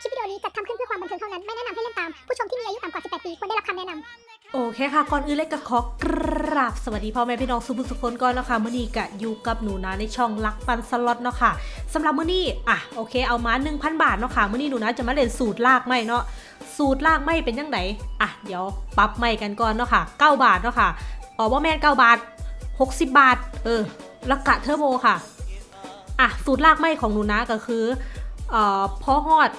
คลิปวิดีโอนี้จัดทำขึ้นเพื่อความบันเทิงเท่านั้น ไม่แนะนำให้เล่นตาม ผู้ชมที่มีอายุต่ำกว่า 18 ปีควรได้รับคำแนะนำโอเคค่ะ ก่อนอื่นเลยก็ขอกราบสวัสดีพ่อแม่พี่น้องสุภุสุคนก่อนนะคะมื่อนี้กะอยู่กับหนูนะในช่องลักปันสล็อตเนาะค่ะสำหรับมื่อนี้อะโอเคเอามา 1,000 บาทเนาะค่ะมื่อนี้หนูนะจะมาเล่นสูตรลากไม่เนาะสูตรลากไม่เป็นยังไงอะเดี๋ยวปรับไม่กันก่อนเนาะค่ะ 9 บาทเนาะค่ะอ๋อว่าแม่น9บาท 60 บาท เออลักกะเทอร์โบค่ะอะสูตรลากไม่ของหนูนะก็คือเอ่อพอฮอด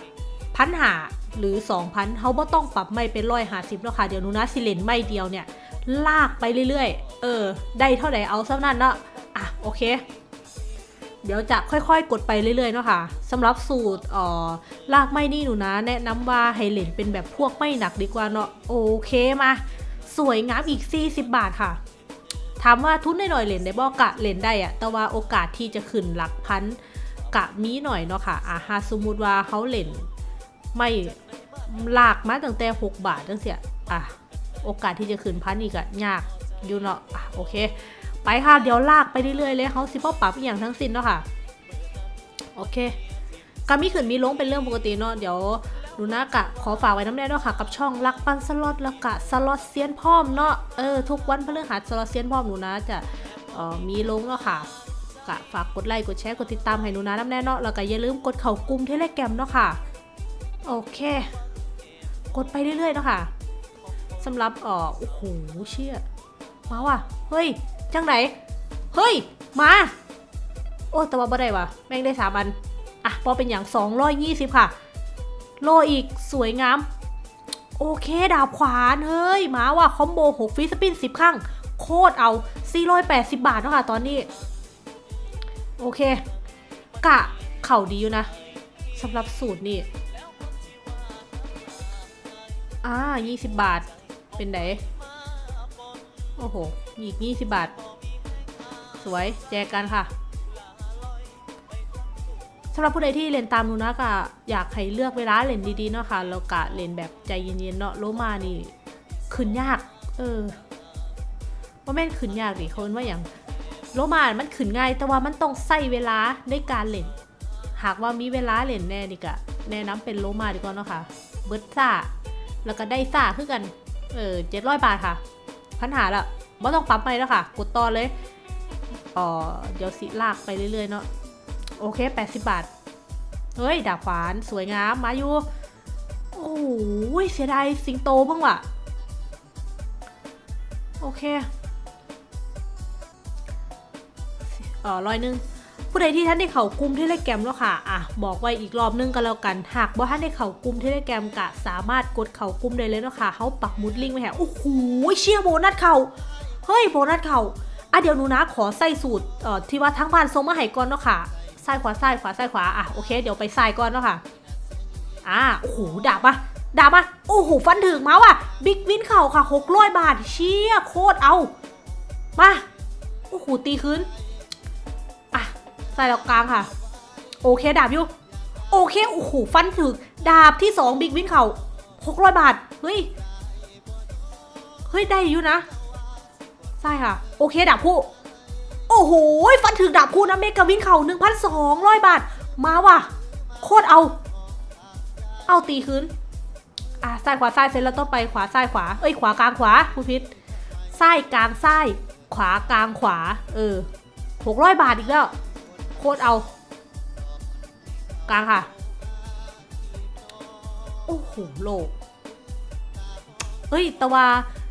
พันหาหรือ 2,000เขาบ่ต้องปรับไม่เป็นร้อยหาสิบแล้วค่ะ เดี๋ยวนูนะสิเลนไม่เดียวเนี่ย ลากไปเรื่อยๆ เออ ได้เท่าไหร่เอาซะนั่นเนาะอะ โอเค เดี๋ยวจะค่อยๆ กดไปเรื่อยๆ เนาะค่ะสำหรับสูตรอ่อลากไม่นี่หนูนะ แนะนำว่าให้เลนเป็นแบบพวกไม่หนักดีกว่าเนาะโอเคมา สวยงามอีก 40 บาทค่ะถามว่าทุนหน่อยๆเล่นได้บ่กะเล่นได้อะแต่ว่าโอกาสที่จะขึ้นหลักพันกะมีหน่อยเนาะค่ะอะหาสมมติว่าเขาเล่น ไม่ลากมาตั้งแต่ 6 บาทจังเสียอะ โอกาสที่จะขึ้นพันอีกอะยากอยู่เนาะอะโอเค ไปค่ะ เดี๋ยวลากไปเรื่อยๆเลยเขาสิพ่อปรับอย่างทั้งสิ้นเนาะค่ะ โอเคการมีขึ้นมีลงเป็นเรื่องปกติเนาะเดี๋ยวดูนะกะขอฝากไว้น้ำแน่ด้วยค่ะกับช่องรักปันสล็อตแล้วกะสล็อตเซียนพร้อมเนาะเออทุกวันพฤหัสสล็อตเซียนพร้อมหนูนะจะเออมีลงเนาะค่ะกะฝากกดไลค์กดแชร์กดติดตามให้หนูนะน้ำแน่เนาะแล้วก็อย่าลืมกดเข่ากลุ่มเทเลแกรมเนาะค่ะ โอเค กดไปเรื่อยๆเนาะค่ะสำหรับอ่อโอ้โหเชี่ยมาว่ะ เฮ้ย จังไหน เฮ้ย มา โอ้แต่ว่าบ่ได้ว่ะ แม่งได้สามอัน อะพอเป็นอย่าง220ค่ะ โลอีกสวยงาม โอเค ดาบขวาน เฮ้ย มาว่ะ คอมโบ6ฟิสปิน10ครั้ง โคตรเอา 480 บาทเนาะค่ะตอนนี้ โอเค กะ เข่าดีอยู่นะสำหรับสูตรนี่ อ่า20บบาท เป็นไหนโอ้โห อีก20บบาท สวย แจกกันค่ะสำหรับผู้ใดที่เล่นตามนูนะก็อยากให้เลือกเวลาเล่นดีๆเนาะค่ะแล้วก็เล่นแบบใจเย็นๆเนาะโลมานี่ขึ้นยาก เออว่าแม่นขึ้นยากดิเขาเรียกว่าอย่างโลมามันขึ้นง่ายแต่ว่ามันต้องใส่เวลาในการเล่น หากว่ามีเวลาเล่นแน่นี่ก็แนะนำเป็นโลมาดีกว่าเนาะค่ะเบิร์ดซ่า แล้วก็ได้ซ่าขึ้นกัน เออเจ็ดร้อยบาทค่ะพันหาละไม่ต้องปั๊มไปแล้วค่ะ กดต่อเลยอ๋อเดี๋ยวสิลากไปเรื่อยๆเนาะ โอเค 80 บาท เฮ้ย ดาบขวาน สวยงาม มาอยู่ โอ้โหเสียดายสิงโตบ้างว่ะ โอเค เออร้อยหนึ่ง ผู้ใดที่ท่านได้เข่ากลุ่มเทเลแกรมแล้วค่ะอะบอกไว้อีกรอบนึงกันแล้วกัน หากว่าท่านได้เข่ากลุ่มเทเลแกรมกะสามารถกดเข่ากลุ่มได้เลยเนาะค่ะเขาปักมุดลิงก์ไว้แหะโอ้โหเชี่ยโบนัสเข่าเฮ้ยโบนัสเข่าอะเดี๋ยวหนูนะขอใส่สูตรเอ่อที่ว่าทั้งบ้านทรงมาให้ก่อนเนาะค่ะซ้ายขวาซ้ายขวาซ้ายขวาอะโอเคเดี๋ยวไปซ้ายก่อนเนาะค่ะอ่าโอ้โหดาบมาดาบมาโอ้โหฟันถึงมาว่ะ big win เข่าค่ะหกร้อยบาทเชี่ยโคตรเอามาโอ้โหตีคืน ใส่แล้วกลางค่ะ โอเคดาบอยู่ โอเคโอ้โหฟันถึงดาบที่สอง big win เข่าหกร้อยบาท เฮ้ย เฮ้ย ได้อยู่นะ ใช่ค่ะ โอเคดาบคู่ โอ้โห ฟันถึงดาบคู่นะเมกะวินเข่า1,200บาท มาว่ะ โคตรเอา เอาตีคืนอะซ้ายขวาซ้ายเสร็จแล้วต้องไปขวาซ้ายขวา เอ้ยขวากลางขวาผู้พิษซ้ายกลางซ้าย ขวากลางขวา เออหกร้อยบาทอีกแล้ว โคตรเอากลางค่ะ โอ้โหโลกเอ้ยแต่ว่า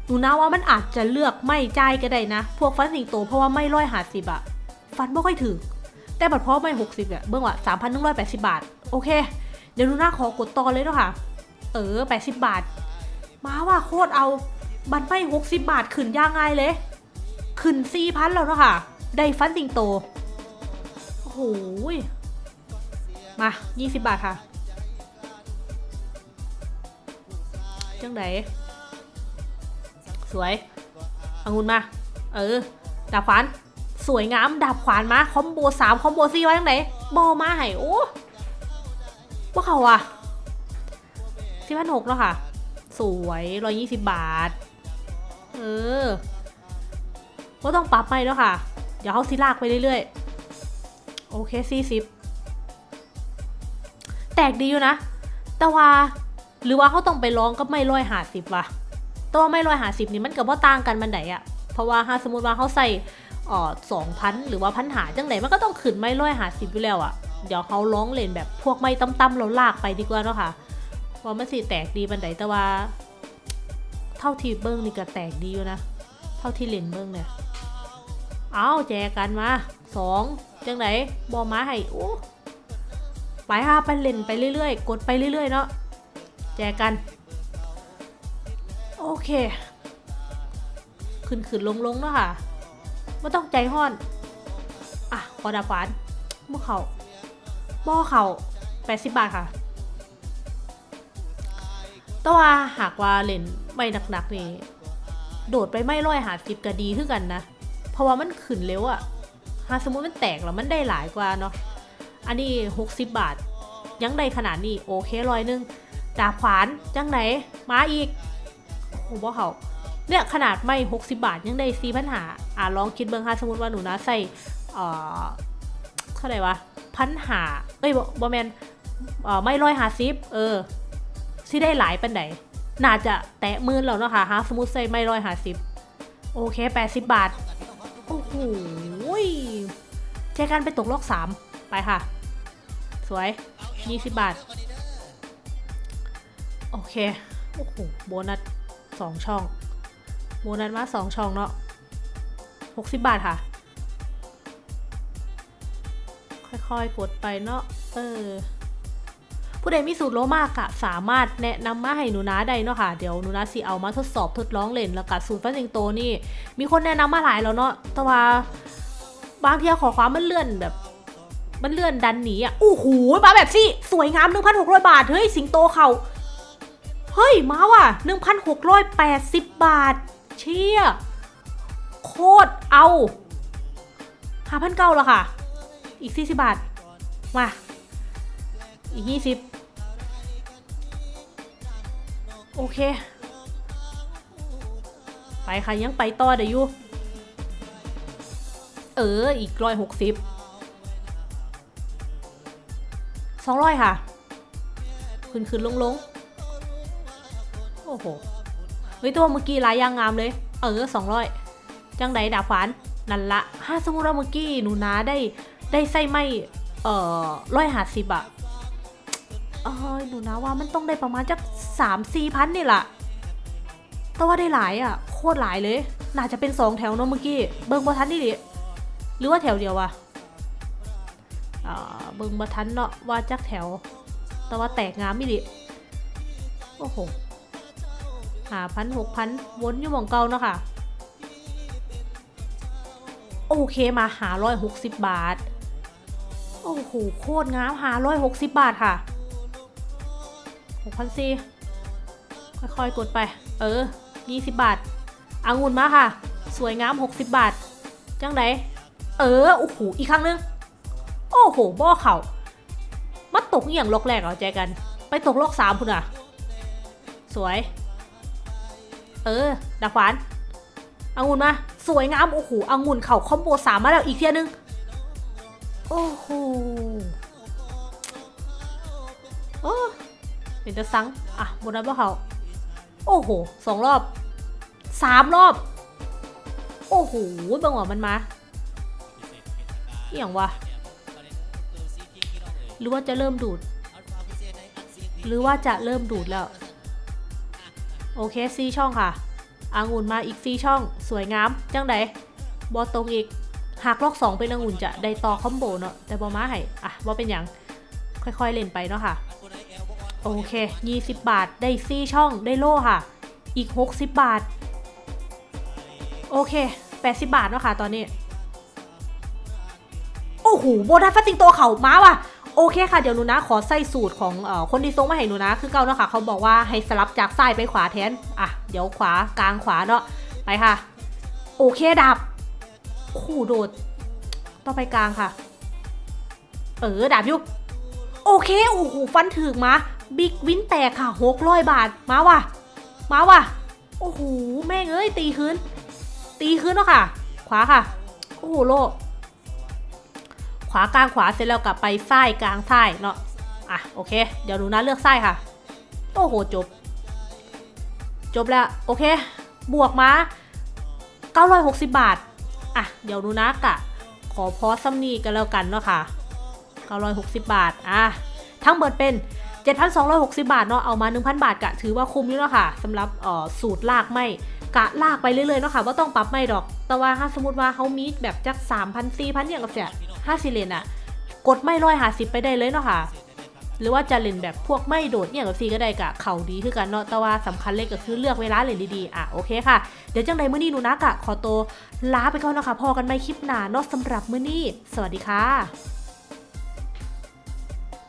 หนูนะว่ามันอาจจะเลือกไม่จ่ายก็ได้นะ พวกฟันสิงโตเพราะว่าไม่ร้อยหาสิบอะฟันไม่ค่อยถึงแต่บัดเพราะไม่หกสิบอะเบื้องว่าสามพันหนึ่งร้อยแปดสิบบาท โอเค เดี๋ยวหนูนะขอกดต่อเลยเนาะค่ะ เออแปดสิบบาท มาว่าโคตรเอาบันไม่หกสิบบาทขึ้นย่างง่ายเลย ขึ้นสี่พันแล้วเนาะค่ะ ได้ฟันสิงโต โอ้โหยมายี่สิบบาทค่ะ จังไดสวยอางุนมา เออ ดาบขวาน สวยงาม ดาบขวานมา คอมโบสามคอมโบสี่ไว้ยังไงบอมาให้โอ้ว่าเขาอะสี่พันหกแล้วค่ะ สวยร้อยยี่สิบบาท เออก็ต้องปรับไปแล้วค่ะ เดี๋ยวเขาสิลากไปเรื่อยๆ โอเคสี่สิบแตกดีอยู่นะ แต่ว่าหรือว่าเขาต้องไปร้องกับไม่ร้อยหาสิบวะต่ว่าไม่ร้อยหาสิบนี่มันกับว่าต่างกันมันไหนอะเพราะว่าถ้าสมมติว่าเขาใส่อ่อสองพันหรือว่าพันหาจังไหนมันก็ต้องขึ้นไม่ร้อยหาสิบอยู่แล้วอะเดี๋ยวเขาร้องเล่นแบบพวกไม่ตั้มๆเราลากไปดีกว่าเนาะค่ะว่ามันสิแตกดีบันไดแต่ว่า เท่าที่เบิ้งนี่ก็แตกดีอยู่นะ เท่าที่เล่นเบิ้งเนี่ย เอาแจกันมาสอง จังไหนบอมาให้โอ้ไปค่ะไปเล่นไปเรื่อยๆ กดไปเรื่อยๆ เนาะแจกัน โอเค ขึ้นขึ้นลงลงๆเนาะค่ะไม่ต้องใจห้อน อะกอดาฟานบ่เขาบ่เขาแปดสิบบาทค่ะแต่ว่าหากว่าเล่นไม่หนักๆนี่ โดดไปไม่ร้อยหาสิบก็ดีขึ้นกันนะ เพราะว่ามันขึ้นเร็วอะ หาสมมติมันแตกแล้วมันได้หลายกว่าเนาะอันนี้ 60 บาท ยังได้ขนาดนี้โอเคร้อยหนึงดาบขวานจังไหนมาอีกโอ้โหบ่เขาเนี่ยขนาดไม่ 60 บาทยังได้ซีพันหาอ่าลองคิดเบิ่งค่ะสมมติว่าหนูนะใส่เอ่อเท่าไหร่วะพันหาเอ้ยบ่บ่แมนเอ่อไม่ร้อยหาสิบเออสิได้หลายปันไหนน่าจะแตะมื่นแล้วเนาะค่ะฮะสมมติใส่ไม่ร้อยหาสิบโอเค 80 บาทโอ้โห เจอกันไปตกลอกสามไปค่ะ สวย 20 บาท โอเค โอ้โห โบนัสสองช่อง โบนัสมาสองช่องเนาะ60 บาทค่ะ ค่อยๆ กดไปเนาะ เออ ผู้ใดมีสูตรโลมากอะสามารถแนะนำมาให้หนูนาได้เนาะค่ะ เดี๋ยวหนูนาสิเอามาทดสอบทดลองเล่นแล้วก็สูตรฟันสิงโตนี่ มีคนแนะนำมาหลายแล้วเนาะ แต่ว่า บางทีขอความมันเลื่อนแบบ มันเลื่อนดันหนีอะโอ้โหมาแบบสิสวยงาม 1,600 บาท เฮ้ย สิงโตเขาเฮ้ย มาว่ะ 1,680 บาท เชี่ย โคตรเอา5,900แล้วค่ะ อีก 40 บาท มา อีก 20 โอเค ไปค่ะ ยังไปต่อได้อยู่ เอออีกร้อยหกสิบสองร้อยค่ะ ขึ้นขึ้นลงลงโอ้โห เฮ้ยตัวเมื่อกี้ลายยางงามเลย เออสองร้อยจังไดดาบขวานนั่นละถ้าสมมติว่าเมื่อกี้หนูนาได้ได้ไส้ไม่เอ่อร้อยหาสิบอะเออหนูนาว่ามันต้องได้ประมาณจักสามสี่พันนี่แหละแต่ว่าได้หลายอะโคตรหลายเลย น่าจะเป็นสองแถวเนอะเมื่อกี้ เบิ่งบ่ทันนี่ดิ หรือว่าแถวเดียววะอ่าเบิ่งบ่ทันเนาะว่าจักแถว แต่ว่าแตกงามไมิดิโอ้โหหาพันหกพันวนอยู่หมองเก่าเนาะค่ะ โอเคมาหาร้อยหกสิบบาท โอ้โหโคตรงามหาร้อยหกสิบบาทค่ะหกพันสี่ค่อยๆกดไป เออยี่สิบบาทอางุ่นมาค่ะ สวยงามหกสิบบาท จังได เออ โอ้โห อีกครั้งนึง โอ้โห บ่อเข่ามาตกอย่างลอกแรกเหรอาใจกัน ไปตกลอกสามพุ่นอะ สวย เออดาบขวานองุ่นมา สวยงาม โอ้โหองุ่นเข่าคอมโบสามมาแล้วอีกเทียนึง โอ้โหโอ้เป็นจะซัง อะบนนั้นบ่เขาโอ้โห สองรอบ สามรอบ โอ้โหบังหวะมันมา อย่างวะ หรือว่าจะเริ่มดูด หรือว่าจะเริ่มดูดแล้ว โอเคซีช่องค่ะอางุ่นมาอีกซีช่อง สวยงาม จังไดบอตรงอีก หากลอกสองเป็นองุ่นจะได้ต่อคอมโบเนาะ แต่บอมาให้ อะบอเป็นอย่าง ค่อยๆเล่นไปเนาะค่ะ โอเค 20 บาท ได้ซีช่อง ได้โล่ค่ะ อีก 60 บาท โอเค 80 บาทเนาะค่ะ ตอนนี้ อ้โหโบนัสฟัตติงโตเขามาว่ะโอเคค่ะ เดี๋ยวหนูนะ ขอใส่สูตรของอคนที่ส่งมาให้หนูนะ คือเก่าเนาะค่ะ เขาบอกว่าให้สลับจากซ้ายไปขวาแทน อะ เดี๋ยวขวากลางขวาเนาะ ไปค่ะ โอเคดับคู่โดดต้องไปกลางค่ะ เออดับยุโอเค โอ้โห ฟันถึกมา บิ๊กวินแตกค่ะหกร้อยบาท มาว่ะ มาว่ะ โอ้โห แม่งเอ้ย ตีคืน ตีคืนเนาะค่ะ ขวาค่ะ โอ้โหโล ขวากลางขวาเสร็จแล้วกลับไปซ้ายกลางซ้ายเนาะอะโอเค เดี๋ยวหนูนะเลือกซ้ายค่ะ โอ้โหจบ จบแล้วโอเค บวกมา 960 บาท อะ เดี๋ยวดูนะกะ ขอพอซัมนี่กันแล้วกันเนาะค่ะ 960 บาท อะ ทั้งเบิดเป็น 7,260 บาทเนาะเอามา 1,000 บาทกะถือว่าคุ้มอยู่เนาะค่ะสำหรับออสูตรลากไม่ กะลากไปเรื่อยๆเนาะค่ะว่าต้องปรับไม่ดอก แต่ว่าถ้าสมมติว่าเขามีแบบจัก3,000 4,000อย่างกับเสีย5สิเลนอะกดไม่ร้อยหาสิบไปได้เลยเนาะค่ะ หรือว่าจะเล่นแบบพวกไม่โดดเนี่ยกับซีก็ได้กะเข่าดีคือกันเนาะแต่ว่าสำคัญเลยก็คือเลือกเวลาเล่นดีๆ อะโอเคค่ะ เดี๋ยวจังใดมื้อนี้หนูนะกะขอตัวลาไปก่อนนะคะพอกันไม่คลิปหนาเนาะสำหรับมื้อนี้ สวัสดีค่ะ